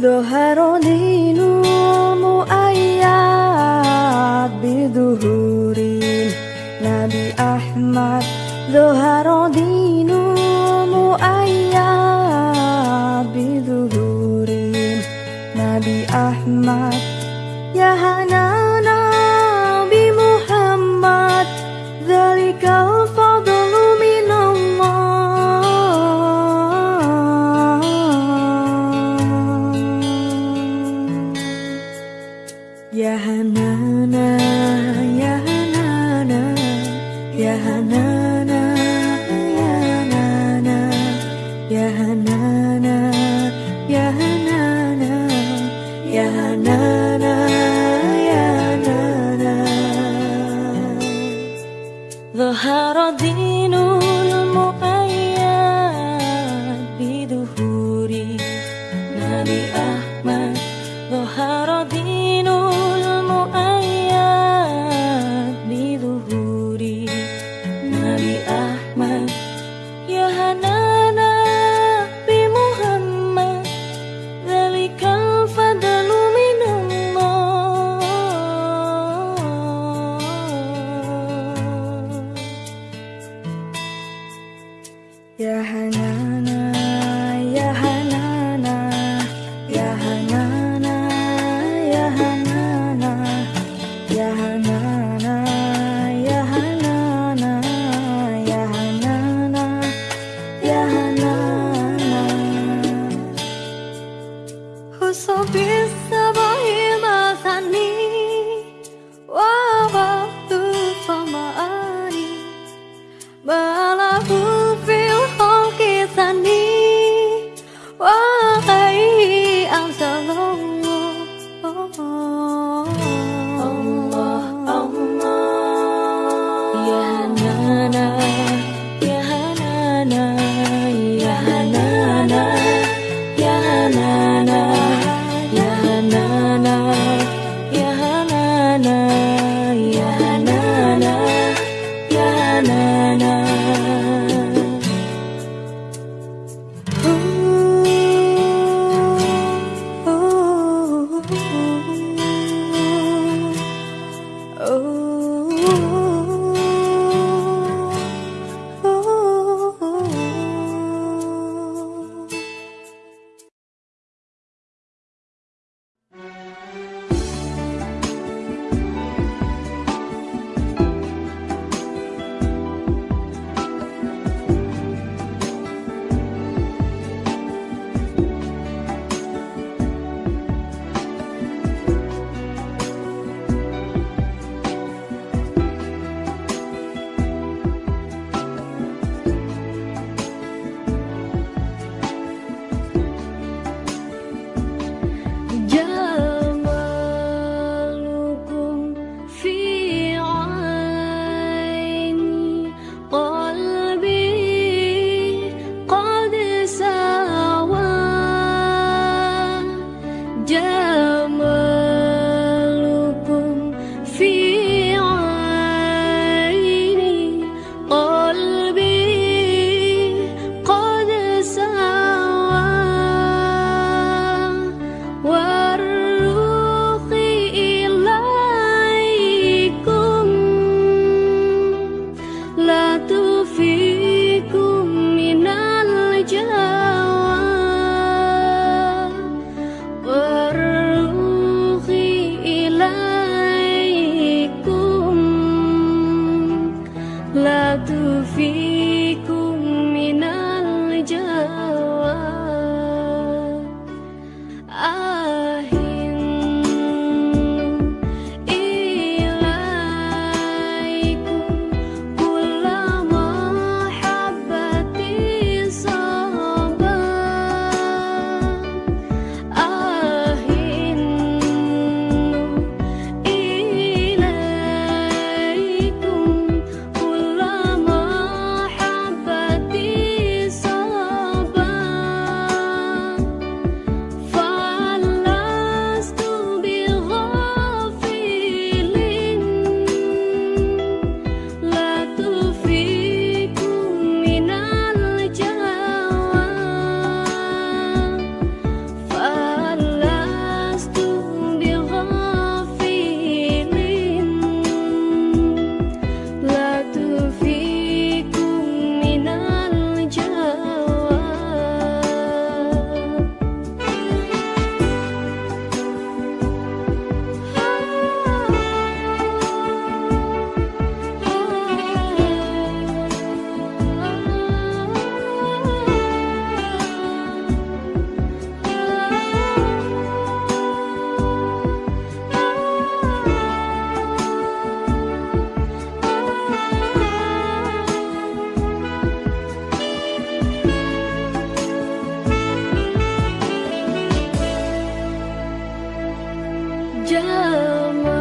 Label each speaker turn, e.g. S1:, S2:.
S1: the heart Lo harondino يا هنانا يا هنانا يا هنانا يا هنانا يا هنانا يا هنانا يا هنانا يا هنانا. ظهر ضيق só pensava tu
S2: feel. menjelma